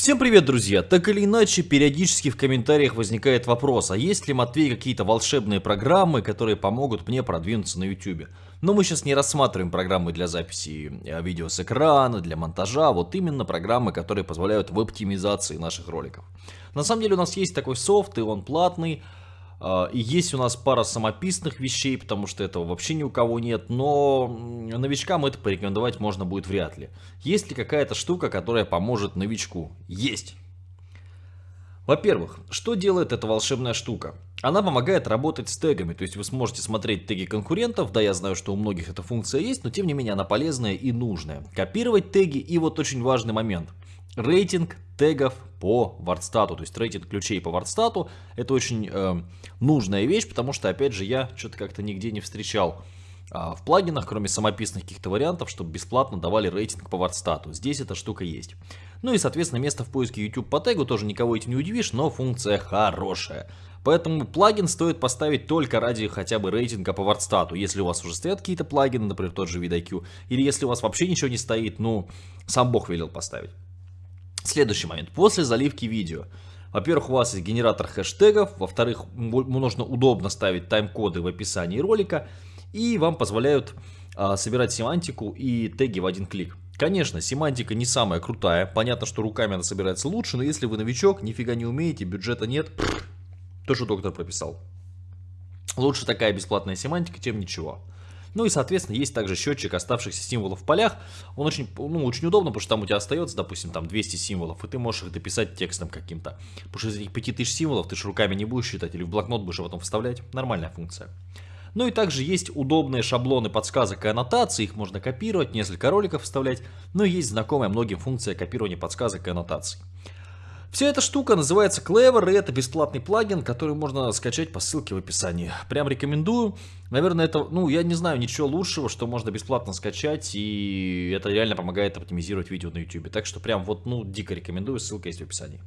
Всем привет, друзья! Так или иначе, периодически в комментариях возникает вопрос, а есть ли, Матвей, какие-то волшебные программы, которые помогут мне продвинуться на YouTube? Но мы сейчас не рассматриваем программы для записи э, видео с экрана, для монтажа, вот именно программы, которые позволяют в оптимизации наших роликов. На самом деле у нас есть такой софт, и он платный, а, и есть у нас пара самописных вещей, потому что этого вообще ни у кого нет, но новичкам это порекомендовать можно будет вряд ли. Есть ли какая-то штука, которая поможет новичку? Есть! Во-первых, что делает эта волшебная штука? Она помогает работать с тегами, то есть вы сможете смотреть теги конкурентов, да я знаю, что у многих эта функция есть, но тем не менее она полезная и нужная. Копировать теги и вот очень важный момент – рейтинг тегов по вардстату, то есть рейтинг ключей по вардстату. Это очень э, нужная вещь, потому что, опять же, я что-то как-то нигде не встречал э, в плагинах, кроме самописных каких-то вариантов, чтобы бесплатно давали рейтинг по вардстату. Здесь эта штука есть. Ну и, соответственно, место в поиске YouTube по тегу тоже никого этим не удивишь, но функция хорошая. Поэтому плагин стоит поставить только ради хотя бы рейтинга по вардстату. Если у вас уже стоят какие-то плагины, например, тот же VidIQ, или если у вас вообще ничего не стоит, ну, сам бог велел поставить. Следующий момент. После заливки видео. Во-первых, у вас есть генератор хэштегов. Во-вторых, нужно удобно ставить тайм-коды в описании ролика. И вам позволяют а, собирать семантику и теги в один клик. Конечно, семантика не самая крутая. Понятно, что руками она собирается лучше, но если вы новичок, нифига не умеете, бюджета нет, то, что доктор прописал. Лучше такая бесплатная семантика, чем ничего. Ну и, соответственно, есть также счетчик оставшихся символов в полях. Он очень, ну, очень удобно, потому что там у тебя остается, допустим, там 200 символов, и ты можешь их дописать текстом каким-то. Потому что из этих 5000 символов ты же руками не будешь считать, или в блокнот будешь потом вставлять. Нормальная функция. Ну и также есть удобные шаблоны подсказок и аннотаций, их можно копировать, несколько роликов вставлять, но есть знакомая многим функция копирования подсказок и аннотаций. Вся эта штука называется Clever, и это бесплатный плагин, который можно скачать по ссылке в описании. Прям рекомендую. Наверное, это, ну, я не знаю ничего лучшего, что можно бесплатно скачать, и это реально помогает оптимизировать видео на YouTube. Так что прям вот, ну, дико рекомендую, ссылка есть в описании.